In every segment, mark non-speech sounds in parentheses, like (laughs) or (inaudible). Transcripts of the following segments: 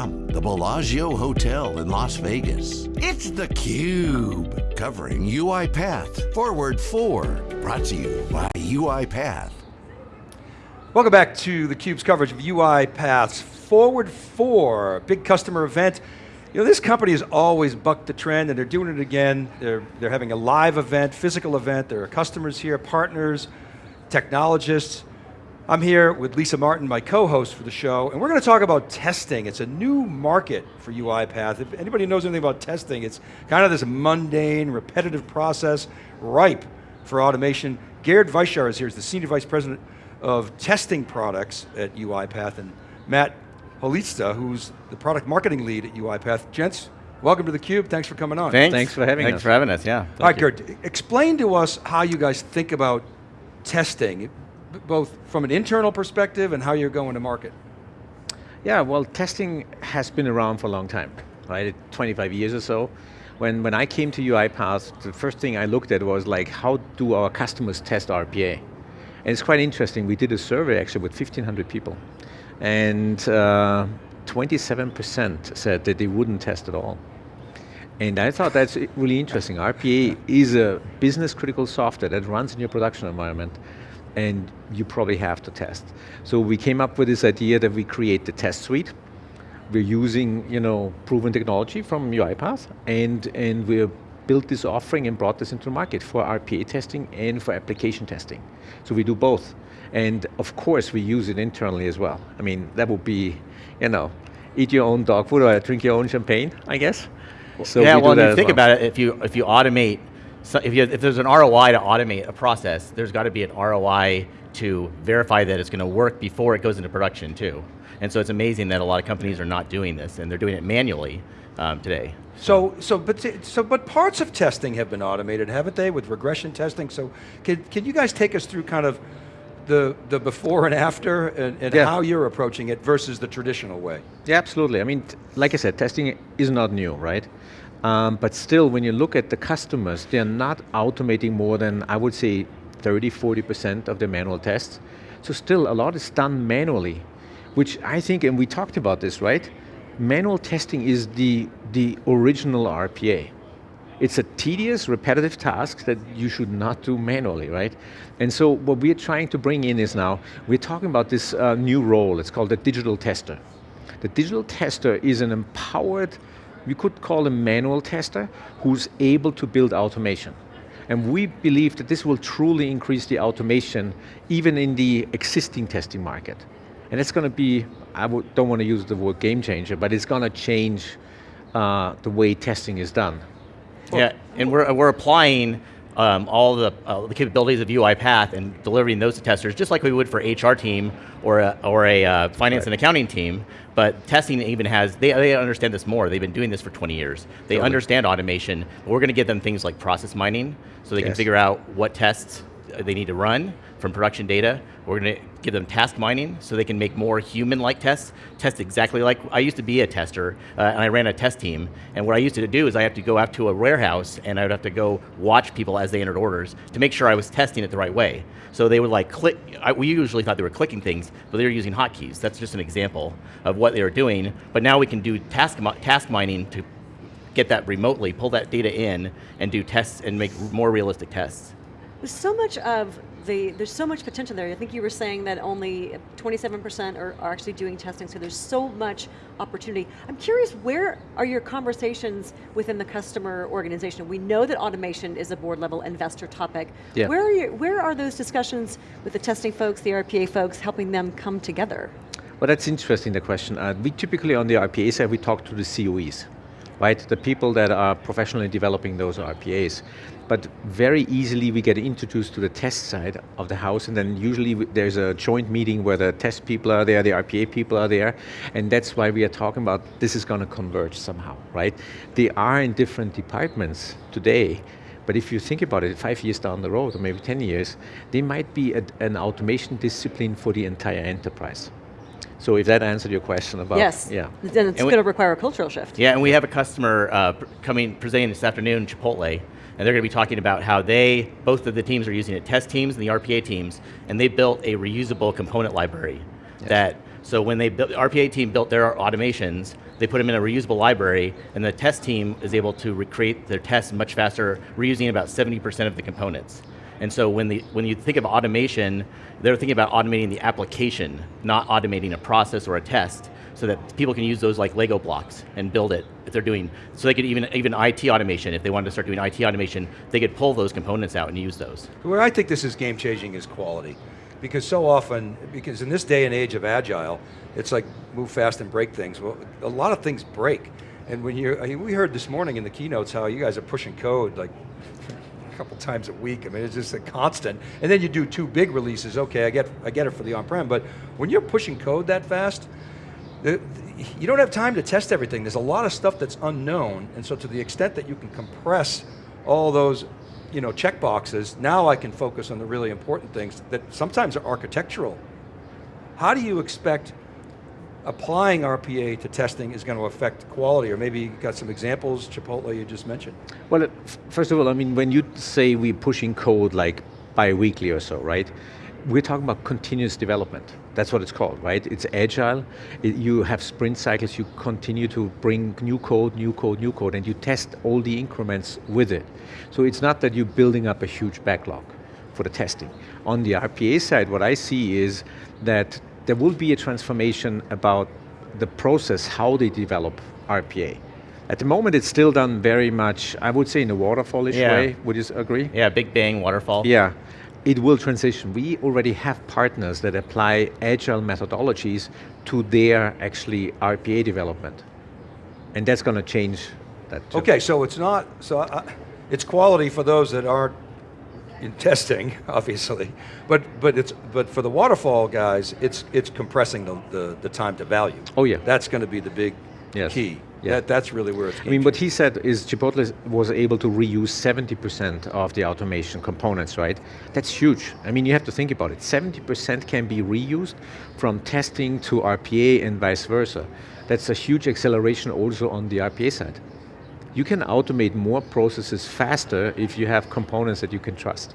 from the Bellagio Hotel in Las Vegas, it's theCUBE, covering UiPath Forward 4, brought to you by UiPath. Welcome back to theCUBE's coverage of UiPath's Forward 4, big customer event. You know, this company has always bucked the trend and they're doing it again. They're, they're having a live event, physical event. There are customers here, partners, technologists. I'm here with Lisa Martin, my co-host for the show, and we're going to talk about testing. It's a new market for UiPath. If anybody knows anything about testing, it's kind of this mundane, repetitive process, ripe for automation. Gerd Weishaar is here, he's the Senior Vice President of Testing Products at UiPath, and Matt Holitza, who's the Product Marketing Lead at UiPath. Gents, welcome to theCUBE, thanks for coming on. Thanks. Thanks for having Thanks us. for having us, yeah. All right, Geert, explain to us how you guys think about testing, both from an internal perspective and how you're going to market. Yeah, well, testing has been around for a long time, right? 25 years or so. When, when I came to UiPath, the first thing I looked at was like, how do our customers test RPA? And it's quite interesting, we did a survey actually with 1,500 people. And uh, 27% said that they wouldn't test at all. And I thought that's really interesting. RPA is a business critical software that runs in your production environment and you probably have to test. So we came up with this idea that we create the test suite. We're using you know, proven technology from UiPath and, and we built this offering and brought this into the market for RPA testing and for application testing. So we do both. And of course we use it internally as well. I mean, that would be, you know, eat your own dog food or drink your own champagne, I guess. So yeah, well, you think well. about it, if you, if you automate, so if, you, if there's an ROI to automate a process, there's got to be an ROI to verify that it's going to work before it goes into production too. And so it's amazing that a lot of companies are not doing this, and they're doing it manually um, today. So, so, but, so, but parts of testing have been automated, haven't they, with regression testing? So, can, can you guys take us through kind of the, the before and after and, and yeah. how you're approaching it versus the traditional way? Yeah, absolutely. I mean, like I said, testing is not new, right? Um, but still, when you look at the customers, they're not automating more than, I would say, 30, 40% of their manual tests. So still, a lot is done manually, which I think, and we talked about this, right? Manual testing is the, the original RPA. It's a tedious, repetitive task that you should not do manually, right? And so what we're trying to bring in is now, we're talking about this uh, new role, it's called the digital tester. The digital tester is an empowered, we could call a manual tester, who's able to build automation. And we believe that this will truly increase the automation, even in the existing testing market. And it's going to be, I don't want to use the word game changer, but it's going to change uh, the way testing is done. Yeah, and we're, we're applying um, all the, uh, the capabilities of UiPath and delivering those to testers, just like we would for HR team or a, or a uh, finance right. and accounting team, but testing even has, they, they understand this more. They've been doing this for 20 years. They totally. understand automation. We're going to give them things like process mining, so they yes. can figure out what tests they need to run from production data. We're going to give them task mining so they can make more human-like tests, test exactly like, I used to be a tester uh, and I ran a test team and what I used to do is I have to go out to a warehouse and I would have to go watch people as they entered orders to make sure I was testing it the right way. So they would like click, I, we usually thought they were clicking things, but they were using hotkeys. That's just an example of what they were doing, but now we can do task, task mining to get that remotely, pull that data in and do tests and make more realistic tests. So much of the, there's so much potential there. I think you were saying that only 27% are, are actually doing testing, so there's so much opportunity. I'm curious, where are your conversations within the customer organization? We know that automation is a board level investor topic. Yeah. Where, are you, where are those discussions with the testing folks, the RPA folks, helping them come together? Well, that's interesting, the question. Uh, we typically, on the RPA side, we talk to the COEs right? The people that are professionally developing those RPAs. But very easily we get introduced to the test side of the house and then usually there's a joint meeting where the test people are there, the RPA people are there, and that's why we are talking about this is going to converge somehow, right? They are in different departments today, but if you think about it, five years down the road, or maybe 10 years, they might be a, an automation discipline for the entire enterprise. So if that answered your question about, yes. yeah. Then it's going to require a cultural shift. Yeah, and we have a customer uh, coming, presenting this afternoon, Chipotle, and they're going to be talking about how they, both of the teams are using it, test teams and the RPA teams, and they built a reusable component library yes. that So when they built, the RPA team built their automations, they put them in a reusable library, and the test team is able to recreate their tests much faster, reusing about 70% of the components. And so when, the, when you think of automation, they're thinking about automating the application, not automating a process or a test, so that people can use those like Lego blocks and build it if they're doing, so they could even, even IT automation, if they wanted to start doing IT automation, they could pull those components out and use those. Where I think this is game changing is quality. Because so often, because in this day and age of agile, it's like move fast and break things. Well, a lot of things break. And when you, we heard this morning in the keynotes how you guys are pushing code like a couple times a week. I mean, it's just a constant. And then you do two big releases. Okay, I get, I get it for the on-prem, but when you're pushing code that fast, you don't have time to test everything. There's a lot of stuff that's unknown, and so to the extent that you can compress all those you know, check boxes, now I can focus on the really important things that sometimes are architectural. How do you expect applying RPA to testing is going to affect quality, or maybe you got some examples, Chipotle, you just mentioned. Well, first of all, I mean, when you say we're pushing code like bi-weekly or so, right? We're talking about continuous development. That's what it's called, right? It's agile. It, you have sprint cycles. You continue to bring new code, new code, new code, and you test all the increments with it. So it's not that you're building up a huge backlog for the testing. On the RPA side, what I see is that there will be a transformation about the process, how they develop RPA. At the moment, it's still done very much, I would say in a waterfallish yeah. way, would you agree? Yeah, big bang waterfall. Yeah, it will transition. We already have partners that apply agile methodologies to their actually RPA development. And that's going to change that too. Okay, so it's not, so uh, it's quality for those that aren't in testing, (laughs) obviously, but but it's but for the waterfall guys, it's it's compressing the, the, the time to value. Oh yeah. That's going to be the big yes. key. Yeah. That, that's really where it's I mean, what he said is Chipotle was able to reuse 70% of the automation components, right? That's huge. I mean, you have to think about it. 70% can be reused from testing to RPA and vice versa. That's a huge acceleration also on the RPA side. You can automate more processes faster if you have components that you can trust.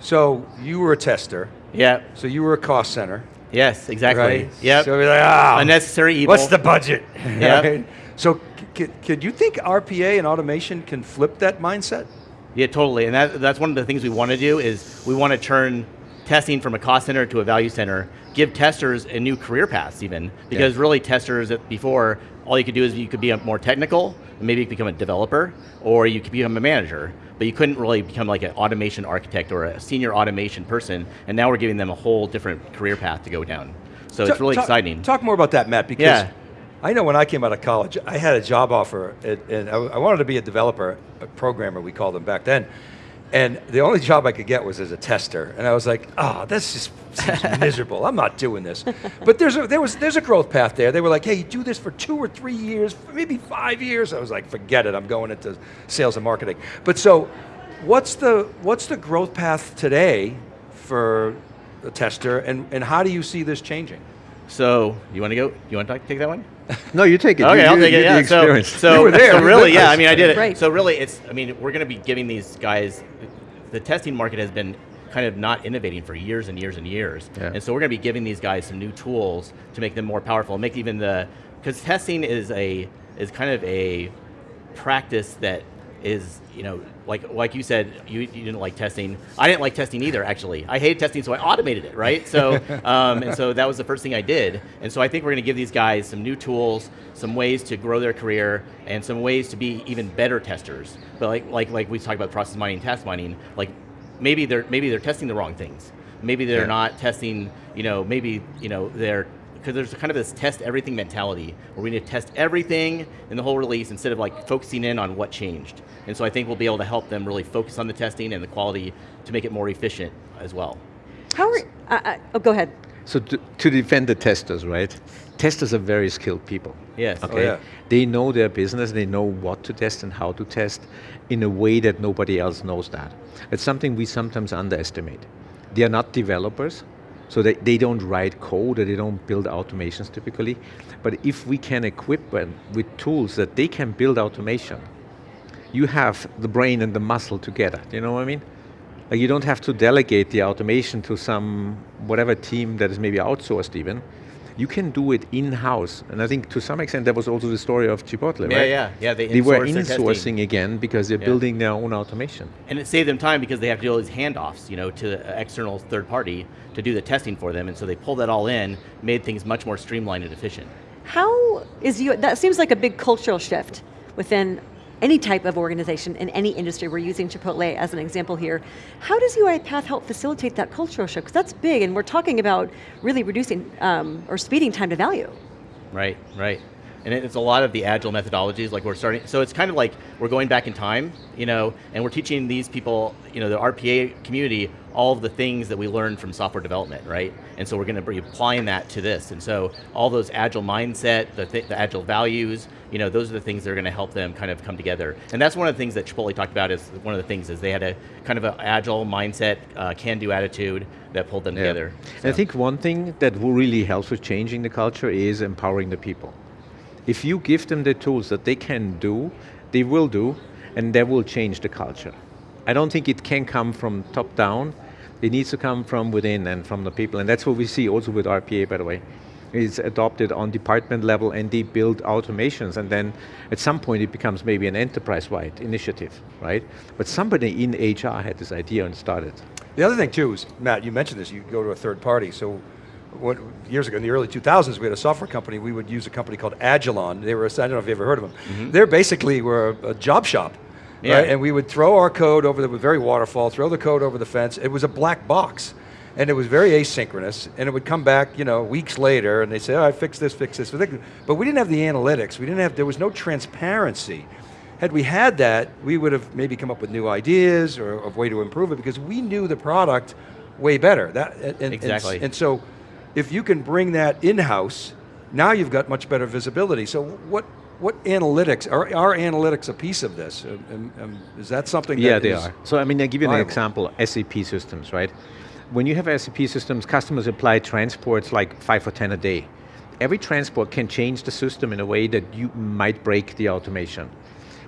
So you were a tester. Yeah. So you were a cost center. Yes, exactly. Right? Yep. So we're like, ah, unnecessary evil. What's the budget? (laughs) (laughs) Yeah. right? So could you think RPA and automation can flip that mindset? Yeah, totally. And that, that's one of the things we want to do is we want to turn testing from a cost center to a value center, give testers a new career paths even, because yeah. really testers before, all you could do is you could be more technical, maybe you could become a developer, or you could become a manager but you couldn't really become like an automation architect or a senior automation person, and now we're giving them a whole different career path to go down. So it's really exciting. Talk more about that, Matt, because yeah. I know when I came out of college, I had a job offer, and I wanted to be a developer, a programmer, we called them back then. And the only job I could get was as a tester. And I was like, oh, this just seems (laughs) miserable. I'm not doing this. But there's a, there was, there's a growth path there. They were like, hey, you do this for two or three years, maybe five years. I was like, forget it, I'm going into sales and marketing. But so, what's the, what's the growth path today for a tester, and, and how do you see this changing? So, you want to go, you want to take that one? No, you take it. Okay, you, I'll take it. Yeah. So, so, so really, yeah. I mean, I did it. Right. So really, it's. I mean, we're going to be giving these guys. The testing market has been kind of not innovating for years and years and years, yeah. and so we're going to be giving these guys some new tools to make them more powerful. Make even the because testing is a is kind of a practice that is, you know, like like you said, you, you didn't like testing. I didn't like testing either, actually. I hated testing, so I automated it, right? So, (laughs) um, and so that was the first thing I did. And so I think we're going to give these guys some new tools, some ways to grow their career, and some ways to be even better testers. But like like like we talked about process mining, task mining, like maybe they're maybe they're testing the wrong things. Maybe they're yeah. not testing, you know, maybe you know they're because there's kind of this test everything mentality where we need to test everything in the whole release instead of like focusing in on what changed. And so I think we'll be able to help them really focus on the testing and the quality to make it more efficient as well. How are, uh, uh, oh, go ahead. So to, to, defend the testers, right? Testers are very skilled people. Yes. Okay. Oh, yeah. They know their business, they know what to test and how to test in a way that nobody else knows that. It's something we sometimes underestimate. They are not developers, so they, they don't write code or they don't build automations typically. But if we can equip them with tools that they can build automation, you have the brain and the muscle together. Do you know what I mean? Like you don't have to delegate the automation to some whatever team that is maybe outsourced even. You can do it in-house. And I think to some extent that was also the story of Chipotle, Yeah, right? yeah, yeah, they They were insourced their insourcing again because they're Yeah. building their own automation. And it saved them time because they have to do all these handoffs, you know, to the external third party to do the testing for them, and so they pulled that all in, made things much more streamlined and efficient. How is you, that seems like a big cultural shift within any type of organization in any industry. We're using Chipotle as an example here. How does UiPath help facilitate that cultural shift? Because that's big and we're talking about really reducing um, or speeding time to value. Right, right. And it's a lot of the agile methodologies, like we're starting, so it's kind of like we're going back in time, you know, and we're teaching these people, you know, the RPA community, all of the things that we learned from software development, right? And so we're going to be applying that to this. And so all those agile mindset, the, th the agile values, you know, those are the things that are going to help them kind of come together. And that's one of the things that Chipotle talked about is one of the things is they had a kind of an agile mindset, uh, can-do attitude that pulled them Yeah. together. And I think one thing that will really helps with changing the culture is empowering the people. If you give them the tools that they can do, they will do, and that will change the culture. I don't think it can come from top down. It needs to come from within and from the people, and that's what we see also with RPA, by the way. It's adopted on department level and they build automations and then at some point it becomes maybe an enterprise-wide initiative, right? But somebody in HR had this idea and started. The other thing too is, Matt, you mentioned this, you go to a third party, so what, years ago, in the early 2000s, we had a software company, we would use a company called Agilon. They were, I don't know if you ever heard of them. Mm-hmm. They're basically, were a, a job shop. Yeah. Right? And we would throw our code over the, very waterfall, throw the code over the fence. It was a black box. And it was very asynchronous, and it would come back, you know, weeks later, and they say, "Oh, I fixed this, fix this." But we didn't have the analytics. We didn't have. There was no transparency. Had we had that, we would have maybe come up with new ideas or a way to improve it because we knew the product way better. That and, and- Exactly. And, so, if you can bring that in house, now you've got much better visibility. So, what what analytics are are analytics a piece of this? Um, um, is that something? Yeah, that they are. So I mean, I give you an example, SAP systems, right? When you have SAP systems, customers apply transports like five or 10 a day. Every transport can change the system in a way that you might break the automation.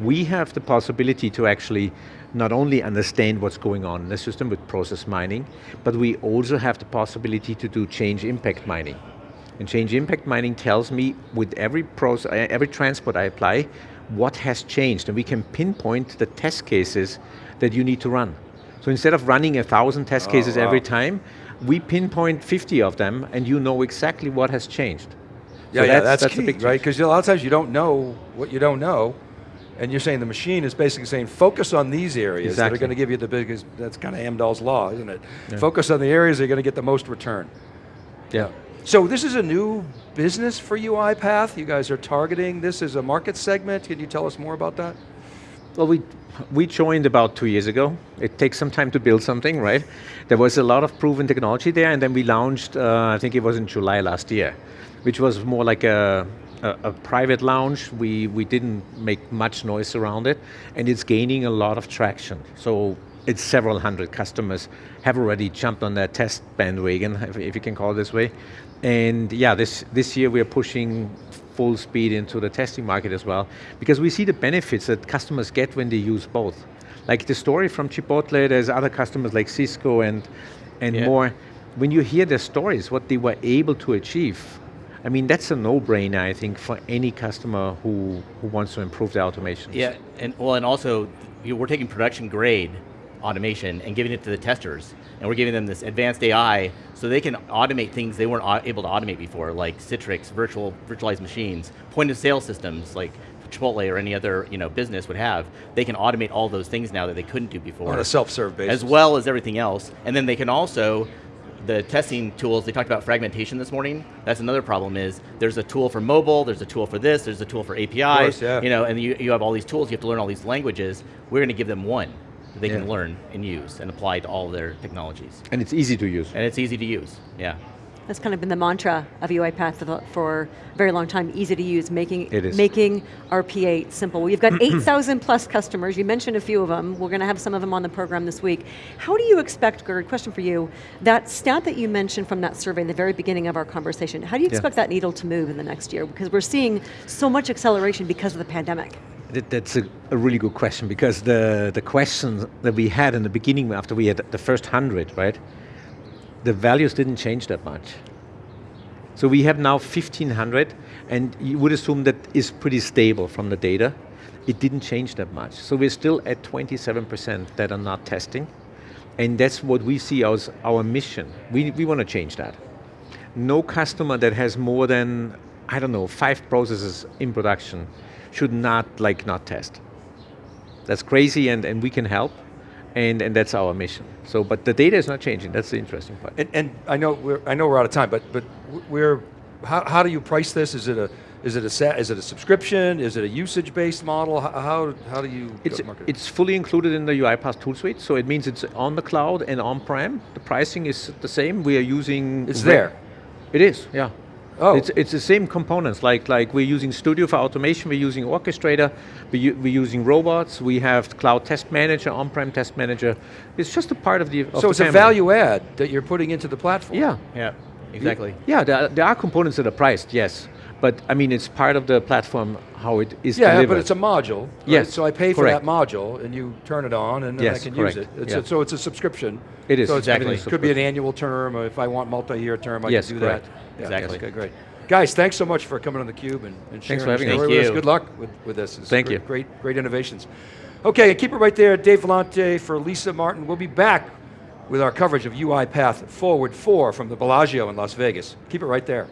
We have the possibility to actually not only understand what's going on in the system with process mining, but we also have the possibility to do change impact mining. And change impact mining tells me with every process, eh, every transport I apply, what has changed, and we can pinpoint the test cases that you need to run. So instead of running a thousand test Oh, cases every time, we pinpoint 50 of them, and you know exactly what has changed. Yeah, So yeah, that's, a key, big right? Because a lot of times you don't know what you don't know, and you're saying the machine is basically saying focus on these areas that are going to give you the biggest. That's kind of Amdahl's law, isn't it? Focus on the areas that are going to get the most return. Yeah. So this is a new business for UiPath. You guys are targeting this as a market segment. Can you tell us more about that? Well, we, we joined about two years ago. It takes some time to build something, right? There was a lot of proven technology there, and then we launched, uh, I think it was in July last year, which was more like a, a, a private lounge. We, we didn't make much noise around it, and it's gaining a lot of traction. So it's several hundred customers have already jumped on that test bandwagon, if, if you can call it this way. And yeah, this, this year we are pushing full speed into the testing market as well, because we see the benefits that customers get when they use both. Like the story from Chipotle, there's other customers like Cisco and, and Yeah. more. When you hear their stories, what they were able to achieve, I mean, that's a no-brainer, I think, for any customer who, who wants to improve their automation. Yeah, and well, and also you know, we're taking production grade automation and giving it to the testers, and we're giving them this advanced AI so they can automate things they weren't able to automate before, like Citrix, virtual virtualized machines, point of sale systems like Chipotle or any other you know business would have. They can automate all those things now that they couldn't do before On a self-serve basis. as well as everything else. And then they can also, the testing tools, they talked about fragmentation this morning. That's another problem is there's a tool for mobile, there's a tool for this, there's a tool for APIs, course, yeah. you know, and you, you have all these tools, you have to learn all these languages. We're going to give them one that they can learn and use and apply to all their technologies. And it's easy to use. And it's easy to use, yeah. That's kind of been the mantra of UiPath for, for a very long time, easy to use, making, It is. making RPA simple. You've got (clears throat) 8,000 plus customers, you mentioned a few of them, we're going to have some of them on the program this week. How do you expect, Gerd, question for you, that stat that you mentioned from that survey in the very beginning of our conversation, how do you Yeah. expect that needle to move in the next year? Because we're seeing so much acceleration because of the pandemic. That's a, a really good question because the, the questions that we had in the beginning after we had the first hundred, right? The values didn't change that much. So we have now 1500, and you would assume that is pretty stable from the data. It didn't change that much. So we're still at 27% that are not testing, and that's what we see as our mission. We, we want to change that. No customer that has more than, I don't know, five processes in production should not, like, not test. That's crazy, and, and we can help, and, and that's our mission. So, but the data is not changing, that's the interesting part. And, and I know we're I know we're out of time, but but we're how, how do you price this? Is it a is it a is it a subscription? Is it a usage based model? How how, how do you It's, market? it's fully included in the UiPath tool suite, so it means it's on the cloud and on-prem. The pricing is the same. We are using... It's there. It is, yeah. Oh. It's, it's the same components, like, like we're using Studio for automation, we're using Orchestrator, we u- we're using robots, we have Cloud Test Manager, on-prem Test Manager. It's just a part of the of so the it's a value add that you're putting into the platform. Yeah. Yeah, exactly. Yeah, there are, there are components that are priced, yes. But I mean, it's part of the platform, how it is Yeah, delivered. but it's a module. right? Yes, So I pay for correct. that module, and you turn it on, and then I can correct, use it. It's yeah. a, so it's a subscription. It is, So it's- Exactly. everything's Could be an annual term, or if I want multi-year term, I Yes, can do correct. that. Yeah, Exactly. Okay, great. Guys, thanks so much for coming on theCUBE and, and sharing Thanks for having us. Thank with us. Good luck with, with this. It's Thank great, you. Great, great innovations. Okay, and keep it right there. Dave Vellante for Lisa Martin. We'll be back with our coverage of UiPath Forward 4 from the Bellagio in Las Vegas. Keep it right there.